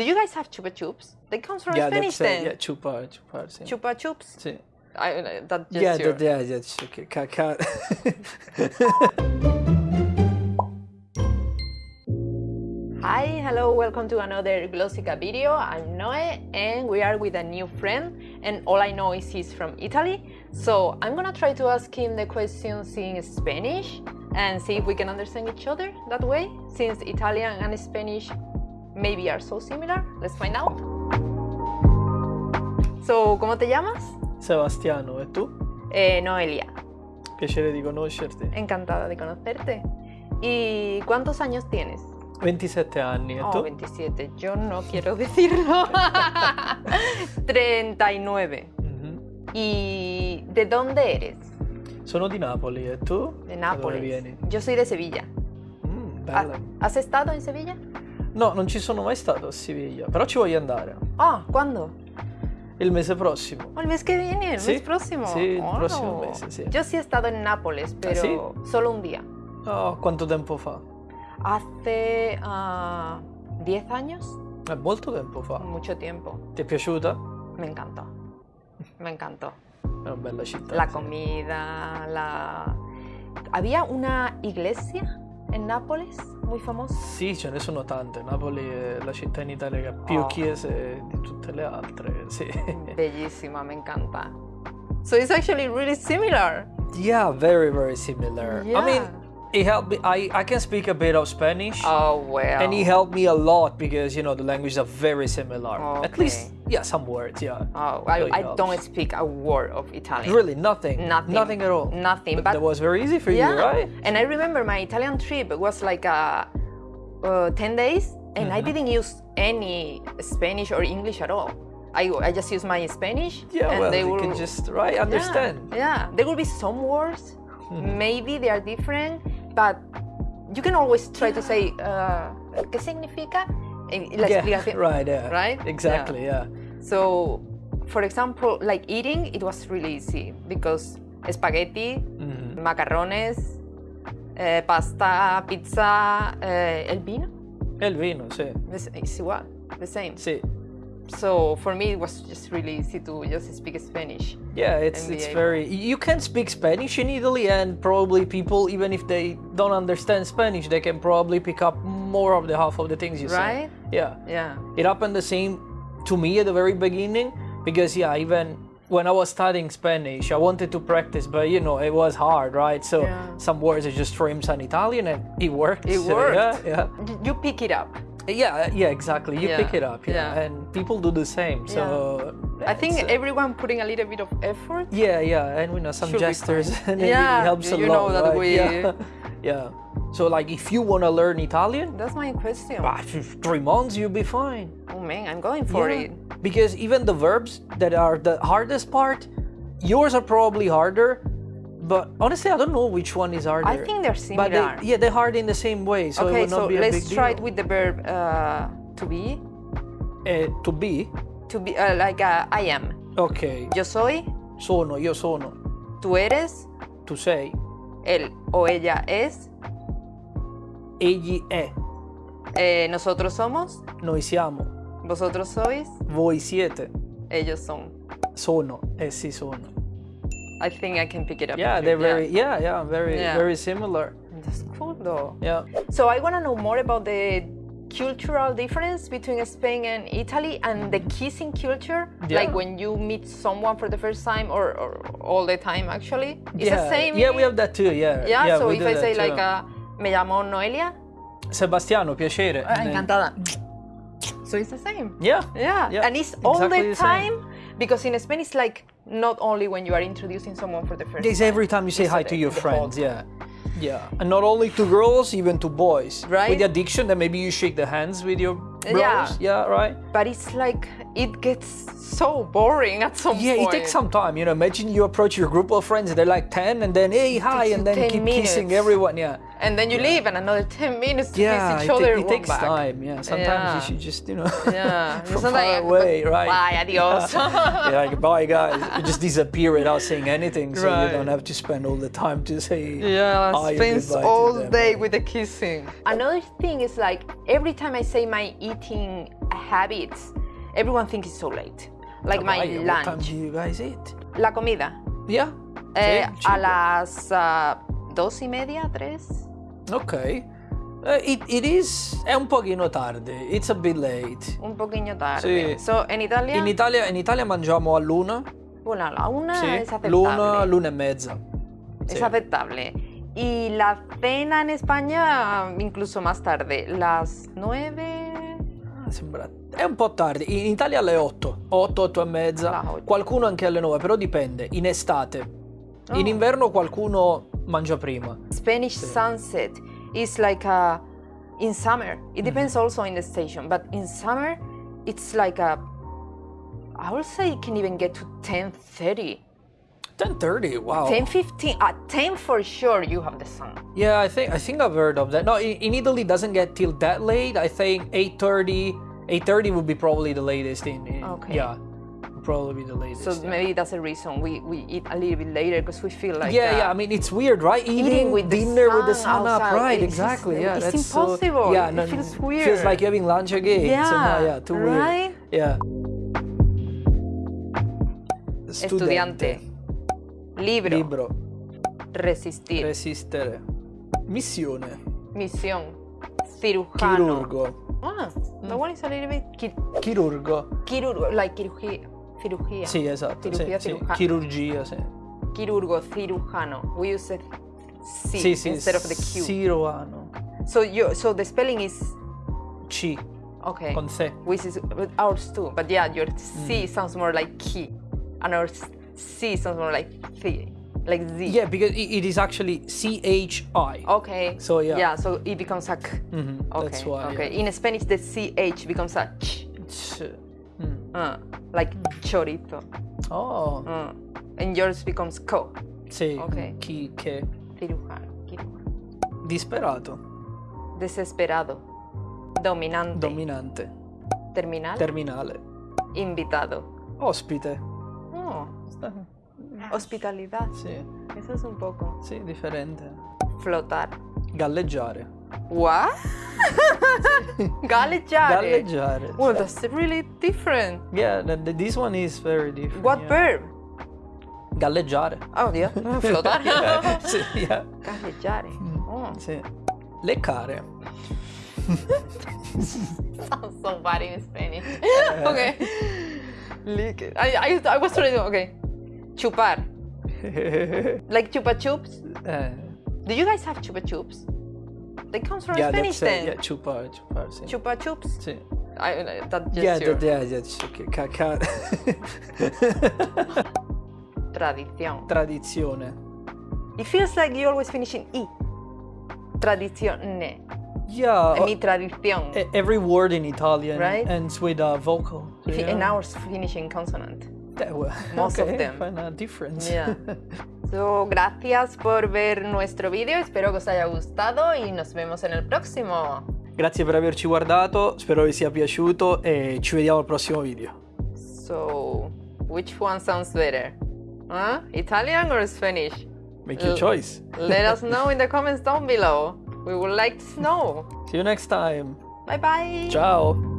Do you guys have chupa chups? They comes from yeah, Spanish that's, uh, then. yeah, chupar, sí. Chupa chups. Sí. I, uh, that just Yeah, your- that, yeah, that's okay. Hi, hello, welcome to another Glossica video. I'm Noe and we are with a new friend and all I know is he's from Italy. So I'm gonna try to ask him the questions in Spanish and see if we can understand each other that way since Italian and Spanish maybe are so similar. Let's find out. So, ¿cómo te llamas? Sebastiano, ¿e tu? Eh, Noelia. Piacere di conoscerti. Encantada de conocerte. ¿Y cuántos años tienes? 27 anni, e Oh, tu? 27. Yo no quiero decirlo. 39. Mhm. ¿Y de dónde eres? Sono di Napoli, e tu? De Da dove Nápoles. vieni? Yo soy de Sevilla. Mm, bella. ¿Has estado en Sevilla? No, non ci sono mai stato a Siviglia, però ci voglio andare. Ah, ¿cuándo? Il mese prossimo. Oh, el mes que viene, el Sí, mes próximo. sí, el Oh. próximo mes, sí. Yo sí he estado en Nápoles, pero sí? solo un día. Oh, quanto tempo fa? Hace ah, 10 años, È molto tempo fa. mucho tiempo. Ti è piaciuta? Me encantó. Me encantó. È una bella città. La comida, la... Había una iglesia en Nápoles muy famosa. Sì, ce ne sono tante. Napoli è la città in Italia che ha più Oh. chiese di tutte le altre. Sì. Bellísima, me encanta. So it's actually really similar. Yeah, very, very similar. I mean, Yeah. He helped me. I, I can speak a bit of Spanish. Oh, well. And he helped me a lot because, you know, the languages are very similar. At least, yeah, some words, yeah. Oh, I, I helps. don't speak a word of Italian. Really, nothing. Nothing. Nothing at all. Nothing, But, but- that was very easy for yeah. you, right? And I remember my Italian trip was like uh, uh, 10 days, and Mm-hmm. I didn't use any Spanish or English at all. I, I just used my Spanish. Yeah, and well, they you will, can just, right, Yeah, understand. Yeah, there will be some words, Mm-hmm. maybe they are different, but you can always try to say, uh, ¿qué significa? La Yeah, explicación. right, yeah. Right? Exactly, yeah. So, for example, like eating, it was really easy because spaghetti, Mm-hmm. macarrones, eh, pasta, pizza, eh, el vino, El vino, sì. es, es igual, the same. Sì. So for me, it was just really easy to just speak Spanish. Yeah, it's it's able- very. You can speak Spanish in Italy, and probably people, even if they don't understand Spanish, they can probably pick up more of the half of the things you say. Right? Yeah. Yeah. It happened the same to me at the very beginning because yeah, even when I was studying Spanish, I wanted to practice, but you know it was hard, right? So Yeah. some words are just frames on Italian, and it worked. It So, worked. Yeah, yeah. You pick it up. Yeah, yeah, exactly. You Yeah, pick it up, yeah, yeah. and people do the same. So I think uh, everyone putting a little bit of effort. yeah, yeah, and we know some gestures, and it Yeah, helps a you lot. know that right? we- Yeah. yeah. So like, if you want to learn Italian, That's my question. ah, three months you'll be fine. Oh man, I'm going for Yeah. it. Because even the verbs that are the hardest part, yours are probably harder. But honestly, I don't know which one is harder. I think they're But similar. they, yeah, they're hard in the same way, so it okay, would not so be a let's big try deal. it with the verb uh, to be. Eh, to be, To be uh, like uh, I am. ok, Yo soy, sono, io sono, tú eres, tu sei, él o ella es, egli è, eh, nosotros somos, noi siamo, vosotros sois, voi siete, ellos son. sono, essi sono. I think I can pick it up. Yeah, they're very, yeah, yeah, very, Yeah. very similar. That's cool though. Yeah. So I want to know more about the cultural difference between Spain and Italy and the kissing culture. Yeah. Like when you meet someone for the first time or, or all the time actually. It's yeah. the same. Yeah, we have that too. Yeah. Yeah, so if I say too. like uh, me llamo Noelia, Sebastiano, piacere. And then- encantada. So it's the same. Yeah. Yeah, Yeah, and it's all exactly the the same. time because in Spain it's like not only when you are introducing someone for the first It's time. every time you say hi to your friends. Yeah. Yeah. And not only to girls, even to boys. Right. With the addiction, then maybe you shake the hands with your bros. Yeah. Yeah, right? But it's like it gets so boring at some Yeah, point. it takes some time. You know, imagine you approach your group of friends, they're like 10, and then, hey, hi, and then 10 keep kissing everyone. Yeah. And then you leave and another 10 minutes to Yeah, kiss each it, ta- other. it walk takes back. time. Yeah, sometimes Yeah. you should just, you know, Yeah. from It's not far like, away, right? Bye, adios. yeah, like, bye guys. You just disappear without saying anything, so Right. you don't have to spend all the time to say Yeah, hi or spends all day with the kissing. Another thing is like every time I say my eating habits. Everyone thinks it's so late. Like my Why? What time lunch. do you guys eat? La comida. Yeah. Eh, a las ah, dos y media, tres. Ok. Eh, it, it is è un pochino tardi. It's a bit late. Un poquillo tarde. Sì. So, en Italia, In Italia, in Italia mangiamo all'una. bueno, a la una Sì. es aceptable. L'una, l'una e mezza. Sì. aceptable. Y la cena en España, incluso más tarde, las nueve. Ah, Sembra... È un po' tardi. In Italia alle 8. 8, 8 e mezza. Qualcuno anche alle 9, però dipende. In estate. In Oh. inverno qualcuno mangia prima. Spanish sunset is like a in summer. It depends Mm-hmm. also in the station, but in summer it's like a I would say it can even get to 10:30. 10:30. Wow. 10:15 at 10 for sure you have the sun. Yeah, I think I think I've heard of that. No, in, in Italy it doesn't get till that late. I think 8:30. 8:30 would be probably the latest in. in Okay. Yeah, would probably be the latest. So yeah. maybe that's the reason we, we eat a little bit later because we feel like yeah, uh, yeah. I mean, it's weird, right? Eating, eating with the dinner with the sun sun up, outside, right? it's just- exactly. yeah, it's that's so- impossible. yeah, It no, feels weird. Feels like having lunch again. Yeah, somehow, yeah, too right? weird. Yeah. estudiante. Libro. Libro. Resistir. Resistere. Missione. Misión. Cirujano. Chirurgo. Ah, that one is a little bit chi- Chirurgo. quirúrgico, like cirugía. Cirugía. Esatto. Cirurgia, sì, sì. cirujano. Chirurgia. Quirurgo, cirujano. We use the C Sì, sì. instead of the Q. Ciruano. So you, so the spelling is C. okay. Con sé. Which is ours too, but yeah, your Mm. C sounds more like key, and our C sounds more like th, like Z. Yeah, because it, it is actually C H I. Okay. So, yeah. Yeah, so it becomes a k. Mhm, Okay. That's why. okay. yeah. In Spanish, the CH becomes a ch, Ch. Mm. uh, like chorito. Oh, Uh, and yours becomes co, sì. Ok. Chi, che. cirujano, cirujano. Disperato. Desesperado. Dominante. Dominante. terminal. Terminale. invitado. Ospite. Oh, hospitalidad. Sì, Eso es un poco. sì, differente. Flotar. Galleggiare. What? Galleggiare. Galleggiare. Well, that's really different. Yeah, th- th- this one is very different. What yeah. verb? Galleggiare. Oh, yeah. Flotar. sì, yeah. Galleggiare. Oh, Sì. Leccare. sounds so bad in Spanish. okay. Lick. I, I, I was trying to. Okay. Chupar. Like chupa chups. Eh, Do you guys have chupa chups? They comes from yeah, Spanish then. yeah, chupare, chupare, sì. Chupa chups. Sì. I, I, that Yeah, gesture. that, yeah, yeah, okay, ca- ca- Tradición. Tradizione. It feels like you always finish in i. Tradizione. Yeah, I mean oh, tradición. e- every word in Italian Right? ends with a vocal. So, yeah. And ours finish in consonant. That wa- most of them. Find a difference. Yeah. So, gracias por ver nuestro video, espero que os haya gustado y nos vemos en el próximo. Grazie per averci guardato, spero vi sia piaciuto e ci vediamo al prossimo video. So, which one sounds better? Huh? Italian or Spanish? Make your Uh, choice. Let us know in the comments down below. We would like to know. See you next time. Bye bye. Ciao.